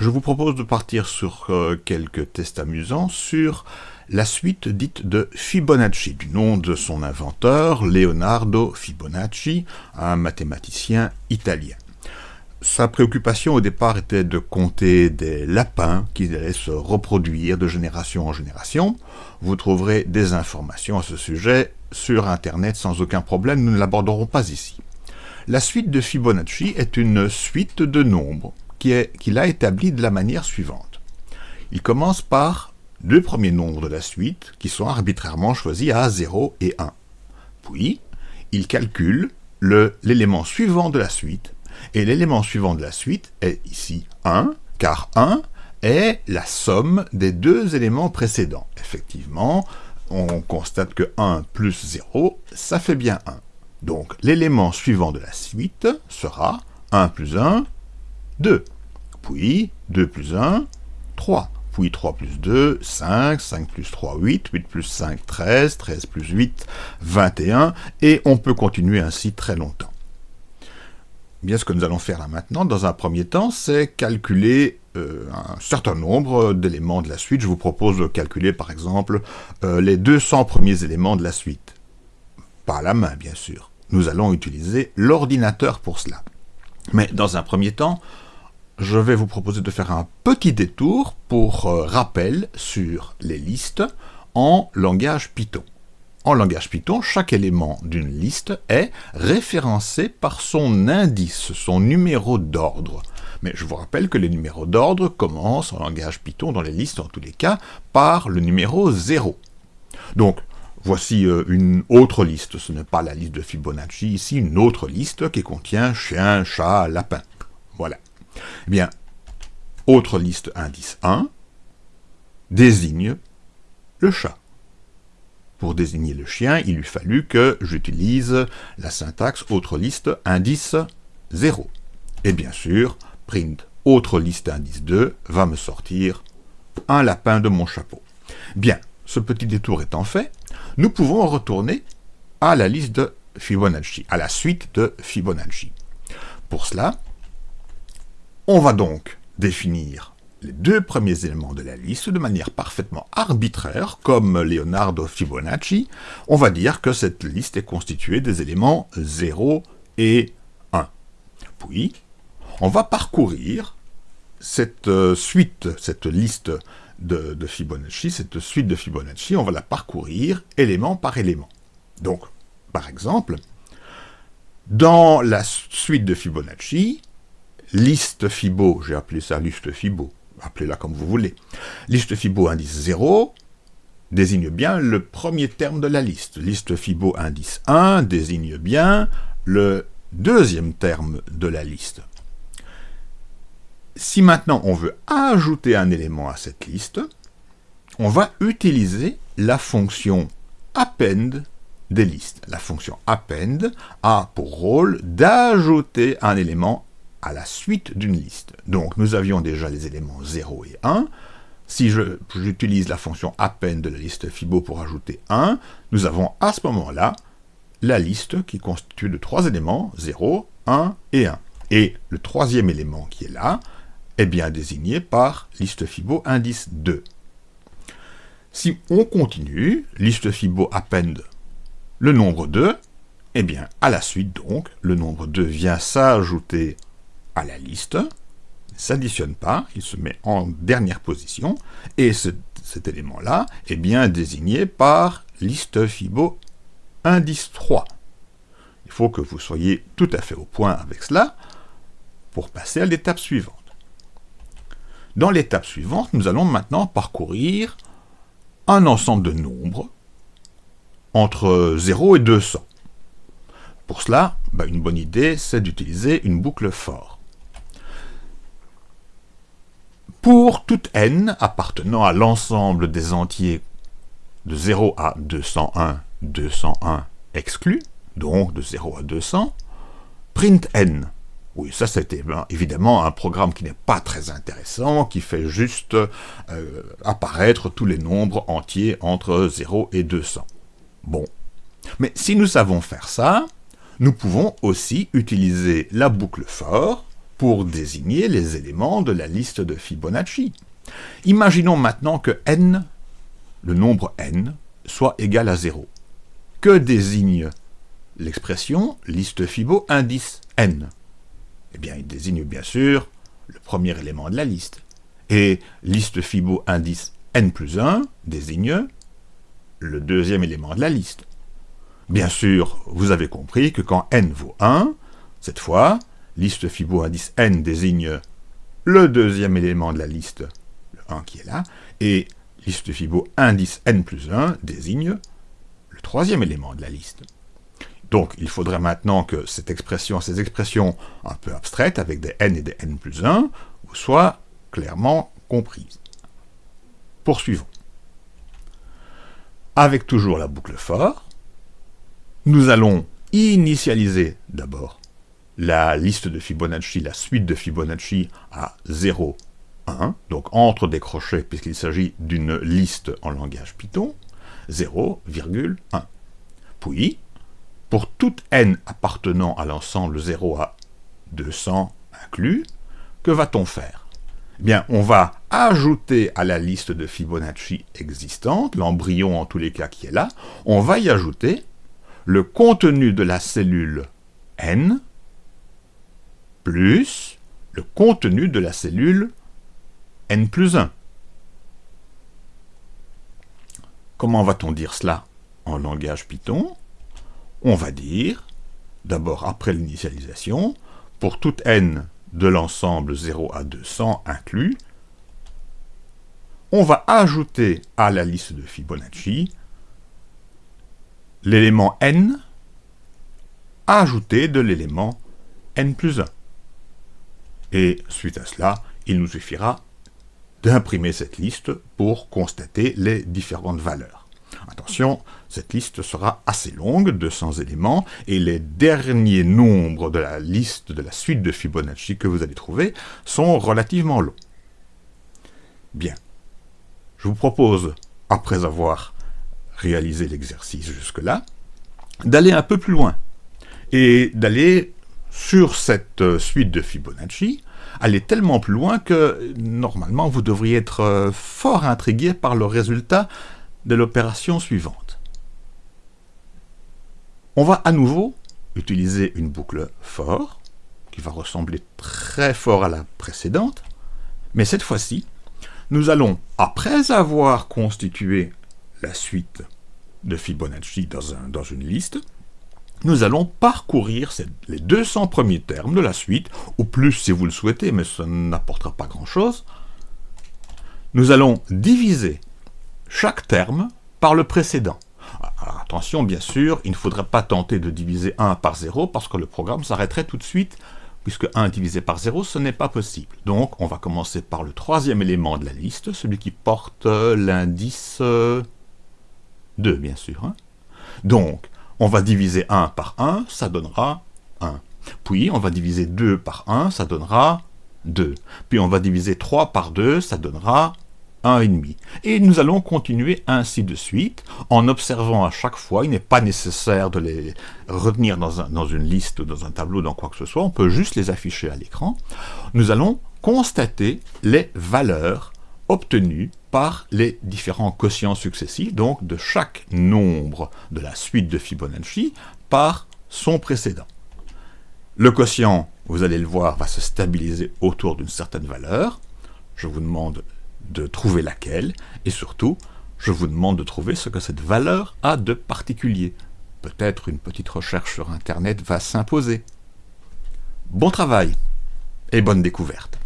je vous propose de partir sur euh, quelques tests amusants sur la suite dite de Fibonacci, du nom de son inventeur, Leonardo Fibonacci, un mathématicien italien. Sa préoccupation au départ était de compter des lapins qui allaient se reproduire de génération en génération. Vous trouverez des informations à ce sujet sur Internet sans aucun problème, nous ne l'aborderons pas ici. La suite de Fibonacci est une suite de nombres qu'il a établi de la manière suivante. Il commence par deux premiers nombres de la suite, qui sont arbitrairement choisis à 0 et 1. Puis, il calcule l'élément suivant de la suite, et l'élément suivant de la suite est ici 1, car 1 est la somme des deux éléments précédents. Effectivement, on constate que 1 plus 0, ça fait bien 1. Donc l'élément suivant de la suite sera 1 plus 1, 2. Puis 2 plus 1, 3. Puis 3 plus 2, 5, 5 plus 3, 8, 8 plus 5, 13, 13 plus 8, 21, et on peut continuer ainsi très longtemps. Bien, ce que nous allons faire là maintenant, dans un premier temps, c'est calculer euh, un certain nombre d'éléments de la suite. Je vous propose de calculer, par exemple, euh, les 200 premiers éléments de la suite. Pas à la main, bien sûr. Nous allons utiliser l'ordinateur pour cela. Mais dans un premier temps, je vais vous proposer de faire un petit détour pour euh, rappel sur les listes en langage Python. En langage Python, chaque élément d'une liste est référencé par son indice, son numéro d'ordre. Mais je vous rappelle que les numéros d'ordre commencent en langage Python, dans les listes en tous les cas, par le numéro 0. Donc, voici euh, une autre liste, ce n'est pas la liste de Fibonacci, ici une autre liste qui contient chien, chat, lapin. Voilà. Eh bien, autre liste indice 1 désigne le chat. Pour désigner le chien, il lui fallu que j'utilise la syntaxe autre liste indice 0. Et bien sûr, print autre liste indice 2 va me sortir un lapin de mon chapeau. Bien, ce petit détour étant fait, nous pouvons retourner à la liste de Fibonacci, à la suite de Fibonacci. Pour cela, on va donc définir les deux premiers éléments de la liste de manière parfaitement arbitraire, comme Leonardo Fibonacci. On va dire que cette liste est constituée des éléments 0 et 1. Puis, on va parcourir cette euh, suite, cette liste de, de, Fibonacci, cette suite de Fibonacci, on va la parcourir élément par élément. Donc, par exemple, dans la suite de Fibonacci, liste Fibo, j'ai appelé ça liste Fibo, appelez-la comme vous voulez. Liste Fibo indice 0 désigne bien le premier terme de la liste. Liste Fibo indice 1 désigne bien le deuxième terme de la liste. Si maintenant on veut ajouter un élément à cette liste, on va utiliser la fonction append des listes. La fonction append a pour rôle d'ajouter un élément à la suite d'une liste. Donc nous avions déjà les éléments 0 et 1. Si j'utilise la fonction append de la liste Fibo pour ajouter 1, nous avons à ce moment-là la liste qui constitue de trois éléments, 0, 1 et 1. Et le troisième élément qui est là est bien désigné par liste Fibo indice 2. Si on continue, liste Fibo append le nombre 2, eh bien, à la suite donc, le nombre 2 vient s'ajouter à la liste, s'additionne pas, il se met en dernière position, et cet élément-là est bien désigné par liste Fibo indice 3. Il faut que vous soyez tout à fait au point avec cela pour passer à l'étape suivante. Dans l'étape suivante, nous allons maintenant parcourir un ensemble de nombres entre 0 et 200. Pour cela, bah, une bonne idée, c'est d'utiliser une boucle for. Pour toute n appartenant à l'ensemble des entiers de 0 à 201, 201 exclus, donc de 0 à 200, print n. Oui, ça c'était évidemment un programme qui n'est pas très intéressant, qui fait juste euh, apparaître tous les nombres entiers entre 0 et 200. Bon. Mais si nous savons faire ça, nous pouvons aussi utiliser la boucle for pour désigner les éléments de la liste de Fibonacci. Imaginons maintenant que n, le nombre n, soit égal à 0. Que désigne l'expression liste Fibo indice n Eh bien, il désigne bien sûr le premier élément de la liste. Et liste Fibo indice n plus 1 désigne le deuxième élément de la liste. Bien sûr, vous avez compris que quand n vaut 1, cette fois, liste Fibo indice n désigne le deuxième élément de la liste, le 1 qui est là, et liste Fibo indice n plus 1 désigne le troisième élément de la liste. Donc, il faudrait maintenant que cette expression, ces expressions un peu abstraites, avec des n et des n plus 1, soient clairement comprises. Poursuivons. Avec toujours la boucle for, nous allons initialiser d'abord la liste de Fibonacci, la suite de Fibonacci à 0, 1, donc entre des crochets, puisqu'il s'agit d'une liste en langage Python, 0,1. Puis, pour toute n appartenant à l'ensemble 0 à 200 inclus, que va-t-on faire? Eh bien, on va ajouter à la liste de Fibonacci existante, l'embryon en tous les cas qui est là, on va y ajouter le contenu de la cellule n plus le contenu de la cellule n plus 1. Comment va-t-on dire cela en langage Python? On va dire, d'abord après l'initialisation, pour toute n de l'ensemble 0 à 200 inclus, on va ajouter à la liste de Fibonacci l'élément n ajouté de l'élément n plus 1. Et suite à cela, il nous suffira d'imprimer cette liste pour constater les différentes valeurs. Attention, cette liste sera assez longue, 200 éléments, et les derniers nombres de la liste de la suite de Fibonacci que vous allez trouver sont relativement longs. Bien. Je vous propose, après avoir réalisé l'exercice jusque-là, d'aller un peu plus loin, et d'aller sur cette suite de Fibonacci, aller tellement plus loin que, normalement, vous devriez être euh, fort intrigué par le résultat de l'opération suivante. On va à nouveau utiliser une boucle for, qui va ressembler très fort à la précédente, mais cette fois-ci, nous allons, après avoir constitué la suite de Fibonacci dans, dans une liste, nous allons parcourir les 200 premiers termes de la suite, ou plus si vous le souhaitez, mais ça n'apportera pas grand-chose. Nous allons diviser chaque terme par le précédent. Alors attention, bien sûr, il ne faudrait pas tenter de diviser 1 par 0, parce que le programme s'arrêterait tout de suite, puisque 1 divisé par 0, ce n'est pas possible. Donc, on va commencer par le troisième élément de la liste, celui qui porte l'indice 2, euh, bien sûr. Hein. Donc, on va diviser 1 par 1, ça donnera 1. Puis, on va diviser 2 par 1, ça donnera 2. Puis, on va diviser 3 par 2, ça donnera 1,5. Et nous allons continuer ainsi de suite, en observant à chaque fois, il n'est pas nécessaire de les retenir dans, dans une liste, dans un tableau, dans quoi que ce soit, on peut juste les afficher à l'écran. Nous allons constater les valeurs obtenues par les différents quotients successifs, donc de chaque nombre de la suite de Fibonacci par son précédent. Le quotient, vous allez le voir, va se stabiliser autour d'une certaine valeur. Je vous demande de trouver laquelle, et surtout, je vous demande de trouver ce que cette valeur a de particulier. Peut-être une petite recherche sur Internet va s'imposer. Bon travail et bonne découverte